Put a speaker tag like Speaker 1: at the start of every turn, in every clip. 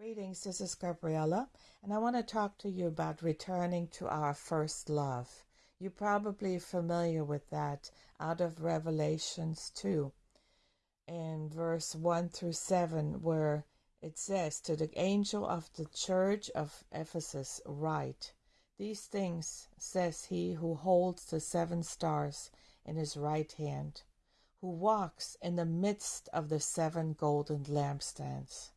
Speaker 1: Greetings, this is Gabriella, and I want to talk to you about returning to our first love. You're probably familiar with that out of Revelations 2 in verse 1 through 7, where it says, To the angel of the church of Ephesus, write, These things says he who holds the seven stars in his right hand, who walks in the midst of the seven golden lampstands.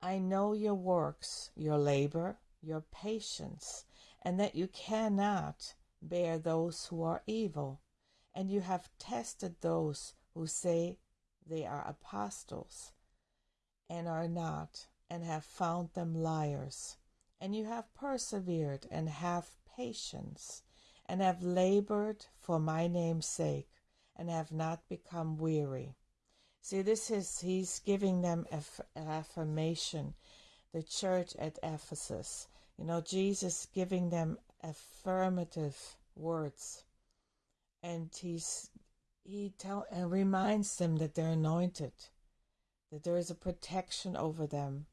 Speaker 1: I know your works, your labor, your patience, and that you cannot bear those who are evil, and you have tested those who say they are apostles and are not, and have found them liars. And you have persevered and have patience, and have labored for my name's sake, and have not become weary. See, this is, he's giving them affirmation, the church at Ephesus. You know, Jesus giving them affirmative words. And he's, he tell, and reminds them that they're anointed, that there is a protection over them,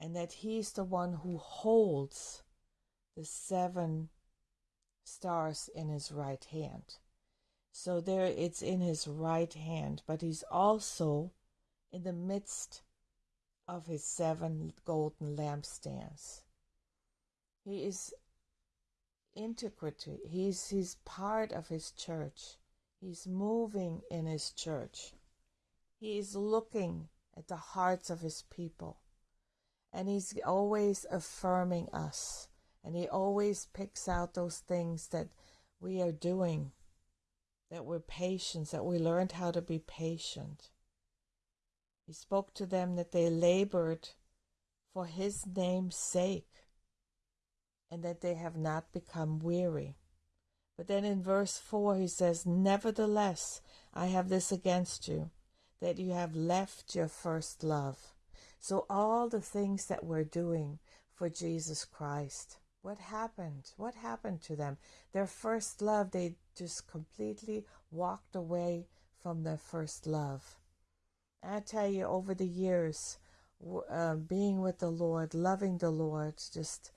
Speaker 1: and that he's the one who holds the seven stars in his right hand. So there it's in his right hand, but he's also in the midst of his seven golden lampstands. He is integrity. He's he's part of his church. He's moving in his church. He is looking at the hearts of his people. And he's always affirming us. And he always picks out those things that we are doing that we're patient, that we learned how to be patient. He spoke to them that they labored for his name's sake and that they have not become weary. But then in verse 4, he says, Nevertheless, I have this against you, that you have left your first love. So, all the things that we're doing for Jesus Christ, what happened? What happened to them? Their first love, they just completely walked away from their first love. I tell you, over the years, uh, being with the Lord, loving the Lord, just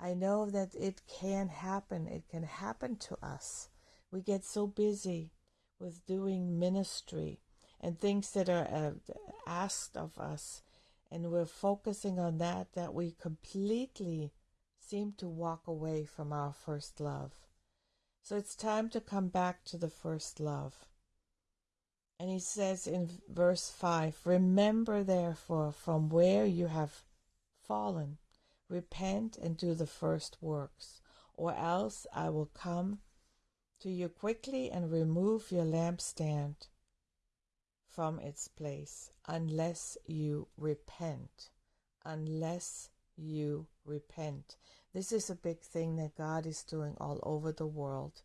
Speaker 1: I know that it can happen. It can happen to us. We get so busy with doing ministry and things that are uh, asked of us, and we're focusing on that, that we completely seem to walk away from our first love. So it's time to come back to the first love. And he says in verse 5 Remember therefore from where you have fallen, repent and do the first works, or else I will come to you quickly and remove your lampstand from its place, unless you repent. Unless you repent. This is a big thing that God is doing all over the world.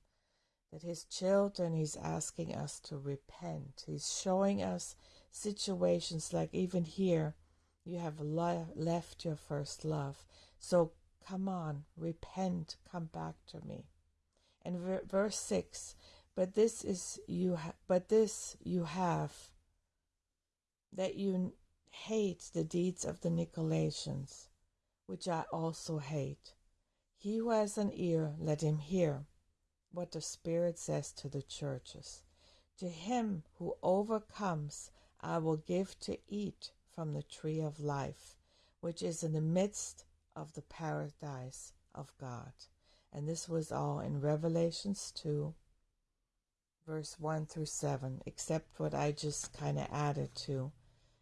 Speaker 1: That His children, He's asking us to repent. He's showing us situations like even here, you have le- left your first love. So come on, repent, come back to me. And ver- verse 6 but this is you but this you have that you hate the deeds of the Nicolaitans which I also hate. He who has an ear, let him hear what the Spirit says to the churches. To him who overcomes, I will give to eat from the tree of life, which is in the midst of the paradise of God. And this was all in Revelations 2, verse 1 through 7, except what I just kind of added to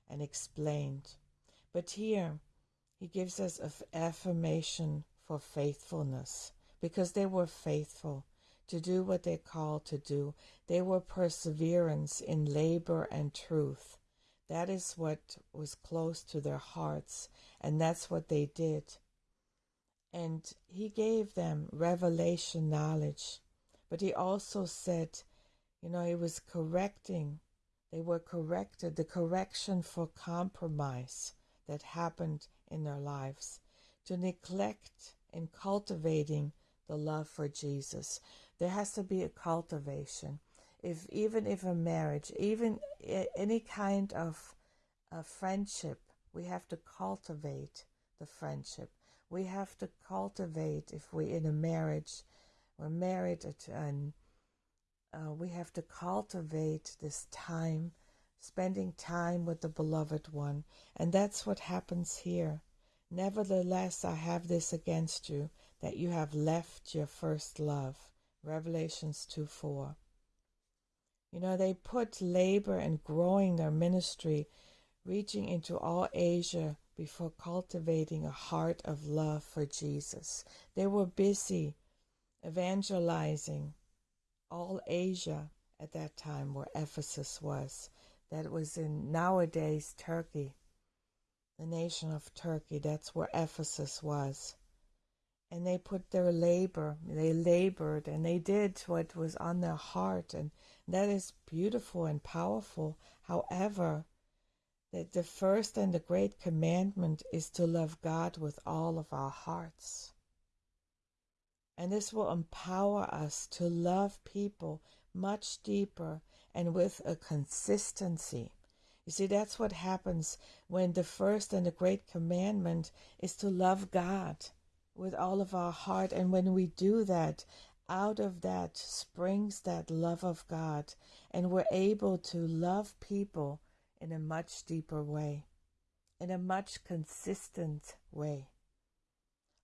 Speaker 1: and explained. But here, he gives us an affirmation for faithfulness because they were faithful to do what they called to do. They were perseverance in labor and truth. That is what was close to their hearts, and that's what they did. And he gave them revelation knowledge, but he also said, you know, he was correcting. They were corrected, the correction for compromise that happened in their lives, to neglect in cultivating the love for Jesus. There has to be a cultivation. If even if a marriage, even any kind of a friendship We have to cultivate the friendship. We have to cultivate, if we're in a marriage, we're married, and uh, we have to cultivate this time, spending time with the beloved one. And that's what happens here. Nevertheless, I have this against you, that you have left your first love. Revelations 2 4. You know, they put labor and growing their ministry, reaching into all Asia before cultivating a heart of love for Jesus. They were busy evangelizing all Asia at that time, where Ephesus was. That was in nowadays Turkey, the nation of Turkey. That's where Ephesus was and they put their labor, they labored and they did what was on their heart. And that is beautiful and powerful. However, that the first and the great commandment is to love God with all of our hearts. And this will empower us to love people much deeper and with a consistency. You see, that's what happens when the first and the great commandment is to love God with all of our heart. And when we do that, out of that springs that love of God, and we're able to love people in a much deeper way, in a much consistent way.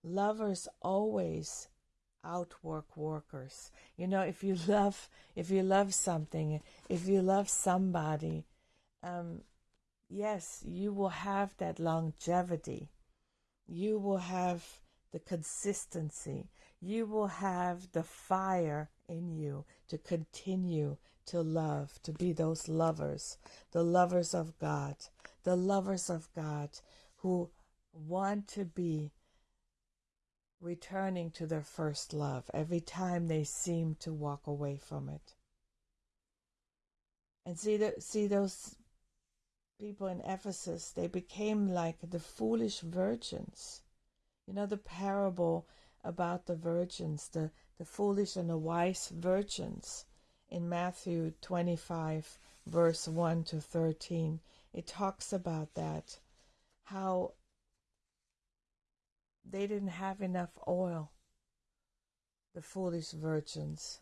Speaker 1: Lovers always outwork workers. You know, if you love, if you love something, if you love somebody, um, yes, you will have that longevity. You will have the consistency. You will have the fire in you to continue to love, to be those lovers, the lovers of God, the lovers of God who want to be returning to their first love every time they seem to walk away from it. And see the, see those people in Ephesus, they became like the foolish virgins you know the parable about the virgins, the, the foolish and the wise virgins in Matthew 25, verse 1 to 13. It talks about that, how they didn't have enough oil, the foolish virgins.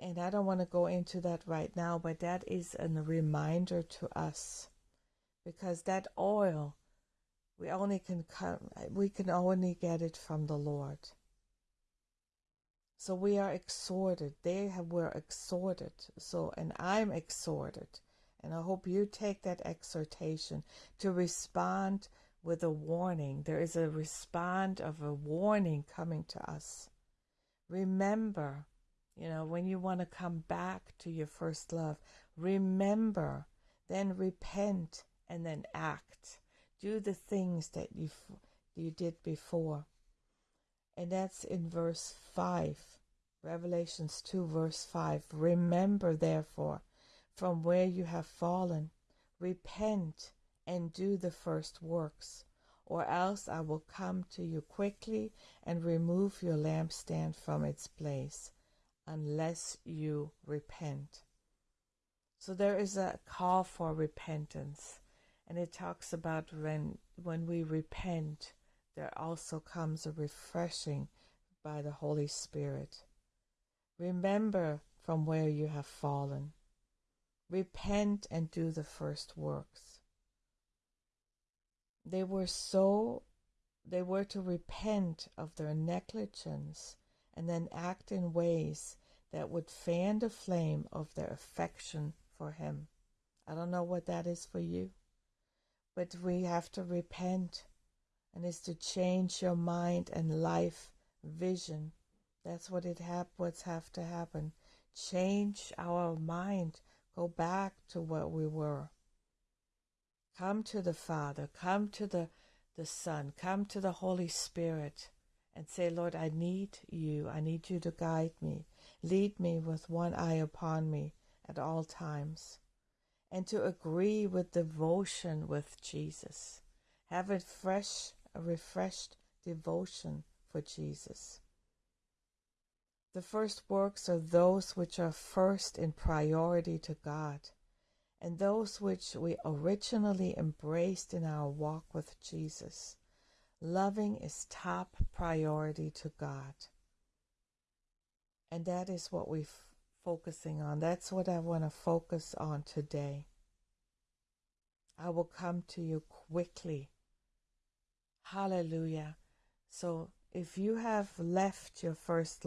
Speaker 1: And I don't want to go into that right now, but that is a reminder to us because that oil we only can come, we can only get it from the Lord. So we are exhorted. They have, were exhorted. So, and I'm exhorted. And I hope you take that exhortation to respond with a warning. There is a respond of a warning coming to us. Remember, you know, when you want to come back to your first love, remember, then repent, and then act do the things that you you did before. And that's in verse 5. Revelations 2 verse 5. Remember therefore from where you have fallen, repent and do the first works, or else I will come to you quickly and remove your lampstand from its place, unless you repent. So there is a call for repentance and it talks about when when we repent there also comes a refreshing by the holy spirit. Remember from where you have fallen. Repent and do the first works. They were so they were to repent of their negligence and then act in ways that would fan the flame of their affection for him. I don't know what that is for you but we have to repent and it's to change your mind and life vision. That's what it hap- what's have to happen. Change our mind. Go back to what we were. Come to the father. Come to the the son. Come to the holy spirit and say lord i need you. I need you to guide me. Lead me with one eye upon me at all times and to agree with devotion with Jesus. Have a fresh, a refreshed devotion for Jesus. The first works are those which are first in priority to God. and those which we originally embraced in our walk with Jesus. Loving is top priority to God. And that is what we're focusing on. That's what I want to focus on today. I will come to you quickly. Hallelujah. So if you have left your first